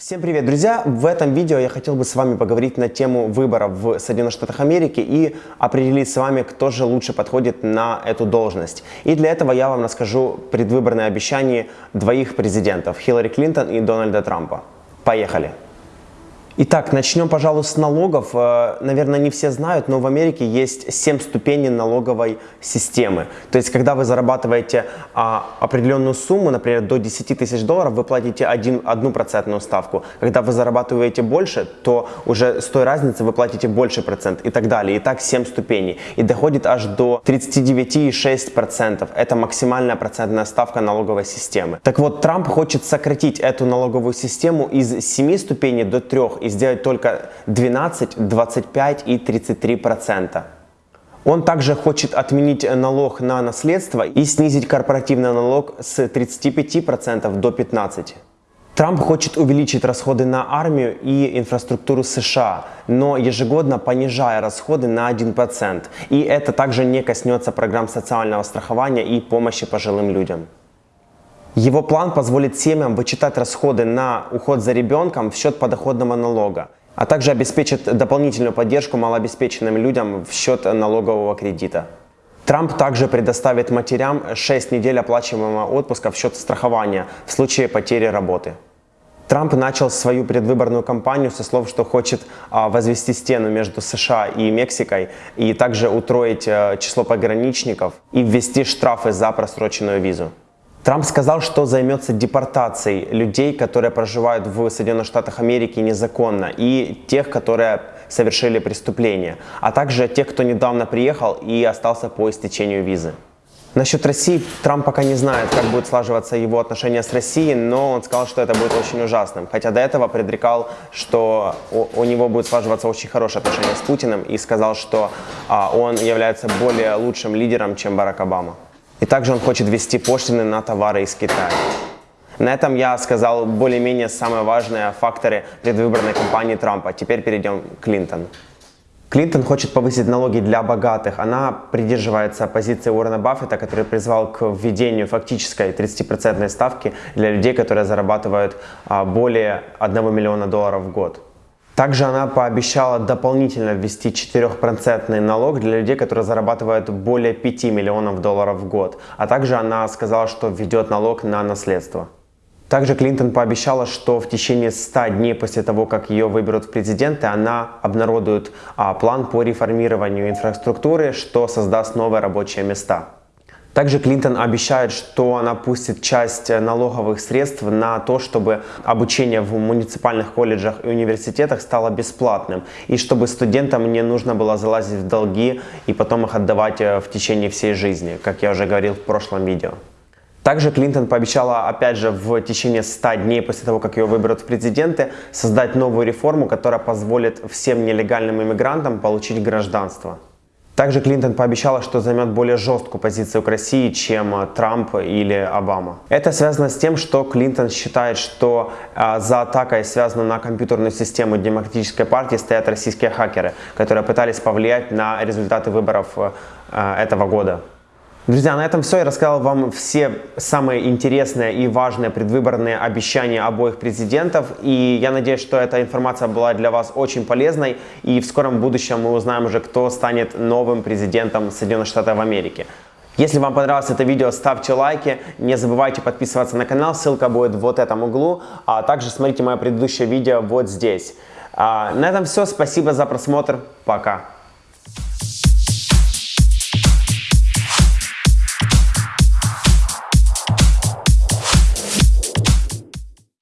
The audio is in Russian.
Всем привет, друзья! В этом видео я хотел бы с вами поговорить на тему выборов в Соединенных Штатах Америки и определить с вами, кто же лучше подходит на эту должность. И для этого я вам расскажу предвыборные обещания двоих президентов, Хиллари Клинтон и Дональда Трампа. Поехали! Итак, начнем, пожалуй, с налогов. Э, наверное, не все знают, но в Америке есть 7 ступеней налоговой системы. То есть, когда вы зарабатываете а, определенную сумму, например, до 10 тысяч долларов, вы платите один, одну процентную ставку. Когда вы зарабатываете больше, то уже с той разницы вы платите больше процент и так далее. И так 7 ступеней. И доходит аж до 39,6%. Это максимальная процентная ставка налоговой системы. Так вот, Трамп хочет сократить эту налоговую систему из 7 ступеней до 3 сделать только 12, 25 и 33 процента. Он также хочет отменить налог на наследство и снизить корпоративный налог с 35% до 15%. Трамп хочет увеличить расходы на армию и инфраструктуру США, но ежегодно понижая расходы на 1%. И это также не коснется программ социального страхования и помощи пожилым людям. Его план позволит семьям вычитать расходы на уход за ребенком в счет подоходного налога, а также обеспечит дополнительную поддержку малообеспеченным людям в счет налогового кредита. Трамп также предоставит матерям 6 недель оплачиваемого отпуска в счет страхования в случае потери работы. Трамп начал свою предвыборную кампанию со слов, что хочет а, возвести стену между США и Мексикой и также утроить а, число пограничников и ввести штрафы за просроченную визу. Трамп сказал, что займется депортацией людей, которые проживают в Соединенных Штатах Америки незаконно, и тех, которые совершили преступления, а также тех, кто недавно приехал и остался по истечению визы. Насчет России Трамп пока не знает, как будет слаживаться его отношения с Россией, но он сказал, что это будет очень ужасным. Хотя до этого предрекал, что у, него будет слаживаться очень хорошие отношения с Путиным и сказал, что а, он является более лучшим лидером, чем Барак Обама. И также он хочет ввести пошлины на товары из Китая. На этом я сказал более-менее самые важные факторы предвыборной кампании Трампа. Теперь перейдем к Клинтон. Клинтон хочет повысить налоги для богатых. Она придерживается позиции Уоррена Баффета, который призвал к введению фактической 30% ставки для людей, которые зарабатывают а, более 1 миллиона долларов в год. Также она пообещала дополнительно ввести 4% налог для людей, которые зарабатывают более 5 миллионов долларов в год. А также она сказала, что введет налог на наследство. Также Клинтон пообещала, что в течение 100 дней после того, как ее выберут в президенты, она обнародует а, план по реформированию инфраструктуры, что создаст новые рабочие места. Также Клинтон обещает, что она пустит часть налоговых средств на то, чтобы обучение в муниципальных колледжах и университетах стало бесплатным, и чтобы студентам не нужно было залазить в долги и потом их отдавать э, в течение всей жизни, как я уже говорил в прошлом видео. Также Клинтон пообещала, опять же, в течение 100 дней после того, как ее выберут в президенты, создать новую реформу, которая позволит всем нелегальным иммигрантам получить гражданство. Также Клинтон пообещала, что займет более жесткую позицию к России, чем э, Трамп или Обама. Это связано с тем, что Клинтон считает, что а, за атакой, связанной на компьютерную систему Демократической партии, стоят российские хакеры, которые пытались повлиять на результаты выборов а, этого года. Друзья, на этом все. Я рассказал вам все самые интересные и важные предвыборные обещания обоих президентов. И я надеюсь, что эта информация была для вас очень полезной. И в скором будущем мы узнаем уже, кто станет новым президентом Соединенных Штатов Америки. Если вам понравилось это видео, ставьте лайки, не забывайте подписываться на канал, ссылка будет в вот этом углу, а также смотрите мое предыдущее видео вот здесь. А, на этом все, спасибо за просмотр, пока.